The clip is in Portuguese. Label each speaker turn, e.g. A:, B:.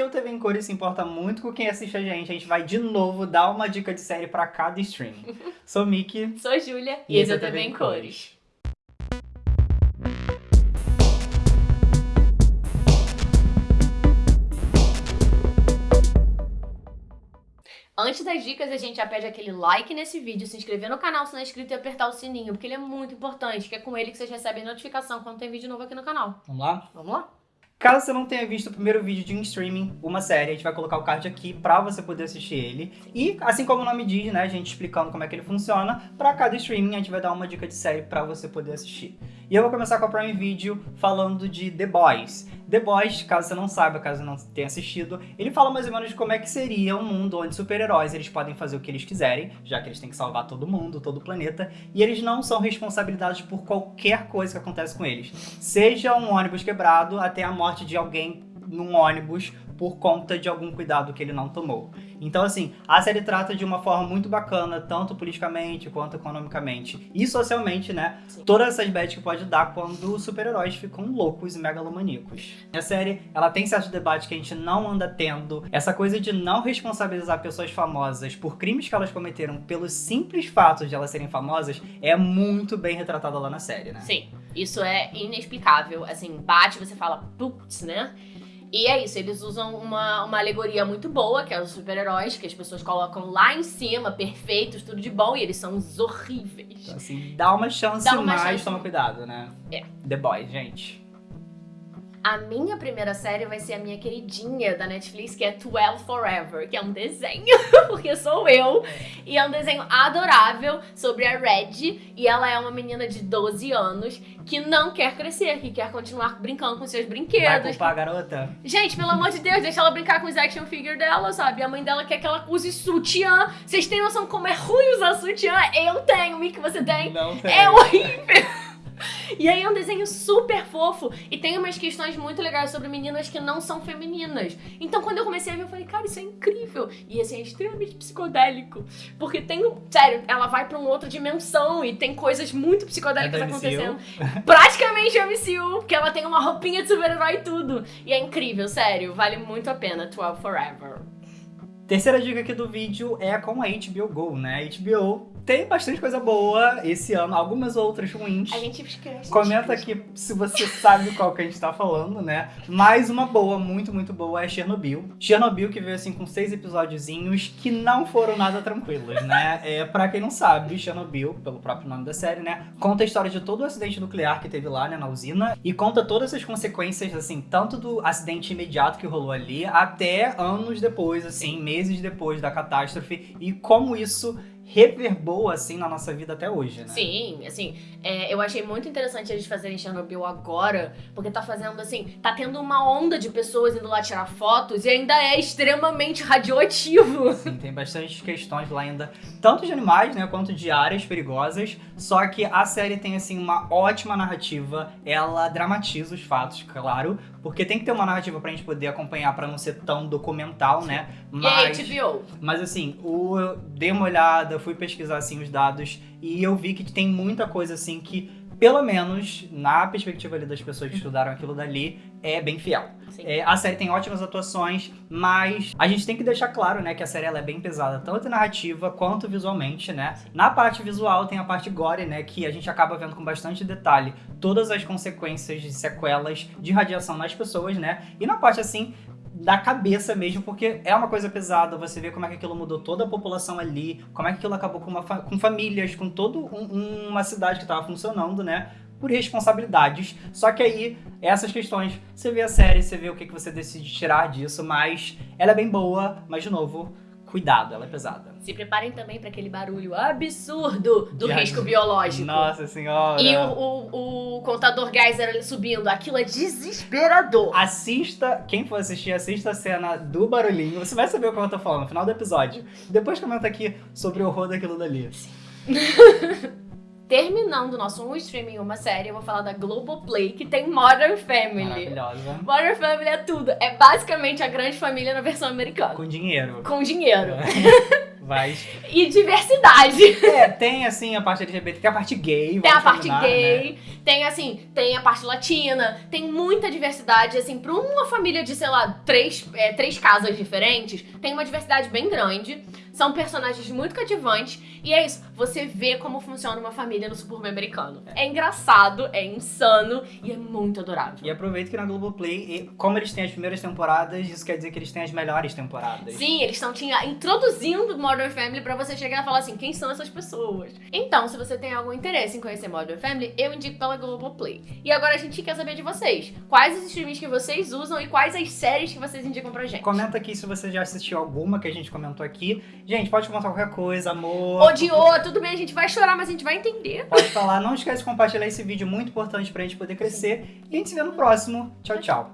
A: porque o TV em Cores se importa muito com quem assiste a gente, a gente vai de novo dar uma dica de série pra cada stream. Sou Miki.
B: Sou Júlia. E, esse é o TV em Cores. Antes das dicas, a gente já pede aquele like nesse vídeo, se inscrever no canal se não é inscrito e apertar o sininho, porque ele é muito importante, que é com ele que vocês recebem notificação quando tem vídeo novo aqui no canal.
A: Vamos lá?
B: Vamos lá?
A: Caso você não tenha visto o primeiro vídeo de um streaming, uma série, a gente vai colocar o card aqui pra você poder assistir ele. E, assim como o nome diz, né, a gente explicando como é que ele funciona, pra cada streaming a gente vai dar uma dica de série pra você poder assistir. E eu vou começar com a Prime Video falando de The Boys. The Boys, caso você não saiba, caso não tenha assistido, ele fala mais ou menos de como é que seria um mundo onde super-heróis eles podem fazer o que eles quiserem, já que eles têm que salvar todo mundo, todo o planeta, e eles não são responsabilizados por qualquer coisa que acontece com eles. Seja um ônibus quebrado até a morte de alguém num ônibus por conta de algum cuidado que ele não tomou. Então, assim, a série trata de uma forma muito bacana, tanto politicamente quanto economicamente e socialmente, né? Sim. Todas essas bets que pode dar quando os super-heróis ficam loucos e megalomaníacos. A série, ela tem certos debates que a gente não anda tendo. Essa coisa de não responsabilizar pessoas famosas por crimes que elas cometeram pelos simples fatos de elas serem famosas é muito bem retratada lá na série, né?
B: Sim, isso é inexplicável. Assim, bate, você fala, putz, né? E é isso, eles usam uma, uma alegoria muito boa, que é os super-heróis, que as pessoas colocam lá em cima, perfeitos, tudo de bom, e eles são os horríveis.
A: Então, assim, dá uma chance, dá uma mas chance. toma cuidado, né?
B: É.
A: The Boys, gente.
B: A minha primeira série vai ser a minha queridinha da Netflix, que é 12 Forever, que é um desenho, porque sou eu. E é um desenho adorável sobre a Red. E ela é uma menina de 12 anos que não quer crescer, que quer continuar brincando com seus brinquedos. Vai
A: culpar a garota?
B: Gente, pelo amor de Deus, deixa ela brincar com os action figure dela, sabe? A mãe dela quer que ela use sutiã. Vocês têm noção como é ruim usar sutiã? Eu tenho, Mick, você tem?
A: Não tem.
B: É horrível. E aí é um desenho super fofo e tem umas questões muito legais sobre meninas que não são femininas. Então quando eu comecei a ver, eu falei, cara, isso é incrível. E assim, é extremamente psicodélico. Porque tem, sério, ela vai pra uma outra dimensão e tem coisas muito psicodélicas é acontecendo. Praticamente é MCU, porque ela tem uma roupinha de super-herói e tudo. E é incrível, sério, vale muito a pena, 12 Forever.
A: Terceira dica aqui do vídeo é com a HBO Go, né? A HBO tem bastante coisa boa esse ano, algumas outras ruins.
B: A gente esquece.
A: Comenta aqui se você sabe qual que a gente tá falando, né? Mais uma boa, muito, muito boa é Chernobyl. Chernobyl que veio assim com seis episódiozinhos que não foram nada tranquilos, né? É, pra quem não sabe, Chernobyl, pelo próprio nome da série, né? Conta a história de todo o acidente nuclear que teve lá, né, na usina. E conta todas as consequências, assim, tanto do acidente imediato que rolou ali, até anos depois, assim, meses depois da catástrofe. E como isso reverbou, assim, na nossa vida até hoje, né?
B: Sim, assim, é, eu achei muito interessante eles fazerem Chernobyl agora, porque tá fazendo, assim, tá tendo uma onda de pessoas indo lá tirar fotos e ainda é extremamente radioativo.
A: Sim, tem bastante questões lá ainda, tanto de animais, né, quanto de áreas perigosas, só que a série tem, assim, uma ótima narrativa, ela dramatiza os fatos, claro, porque tem que ter uma narrativa pra gente poder acompanhar pra não ser tão documental, né?
B: Mas, e HBO.
A: Mas assim, o, eu dei uma olhada, fui pesquisar assim os dados e eu vi que tem muita coisa assim que pelo menos na perspectiva ali das pessoas que estudaram aquilo dali, é bem fiel. É, a série tem ótimas atuações, mas a gente tem que deixar claro, né, que a série ela é bem pesada, tanto narrativa quanto visualmente, né? Na parte visual tem a parte gore, né, que a gente acaba vendo com bastante detalhe todas as consequências de sequelas de radiação nas pessoas, né? E na parte assim da cabeça mesmo, porque é uma coisa pesada, você vê como é que aquilo mudou toda a população ali, como é que aquilo acabou com, fa com famílias, com toda um, uma cidade que estava funcionando, né? Por responsabilidades. Só que aí, essas questões, você vê a série, você vê o que, que você decide tirar disso, mas ela é bem boa, mas de novo, cuidado, ela é pesada.
B: Se preparem também para aquele barulho absurdo do de risco biológico.
A: Nossa senhora!
B: E o, o, o contador Geyser ali subindo, aquilo é desesperador.
A: Assista, quem for assistir, assista a cena do barulhinho, você vai saber o que eu tô falando no final do episódio. Depois comenta aqui sobre o horror daquilo dali. Sim.
B: terminando nosso um streaming uma série, eu vou falar da Globoplay, que tem Modern Family.
A: Maravilhosa.
B: Modern Family é tudo. É basicamente a grande família na versão americana.
A: Com dinheiro.
B: Com dinheiro.
A: Mas,
B: E diversidade.
A: é, tem assim a parte LGBT, tem a parte gay.
B: Tem a parte
A: combinar, né?
B: gay, tem assim, tem a parte latina, tem muita diversidade, assim, pra uma família de, sei lá, três, é, três casas diferentes, tem uma diversidade bem grande. São personagens muito cativantes. E é isso, você vê como funciona uma família no subúrbio americano. É engraçado, é insano e é muito adorável.
A: E aproveita que na Globoplay, como eles têm as primeiras temporadas, isso quer dizer que eles têm as melhores temporadas.
B: Sim, eles estão introduzindo Modern Family pra você chegar e falar assim, quem são essas pessoas? Então, se você tem algum interesse em conhecer Modern Family, eu indico pela Globoplay. E agora a gente quer saber de vocês. Quais os streams que vocês usam e quais as séries que vocês indicam pra gente?
A: Comenta aqui se você já assistiu alguma que a gente comentou aqui. Gente, pode comentar qualquer coisa, amor.
B: Odiou, tudo bem, a gente vai chorar, mas a gente vai entender.
A: Pode falar. Não esquece de compartilhar esse vídeo muito importante pra gente poder crescer. E a gente se vê no próximo. Tchau, tchau.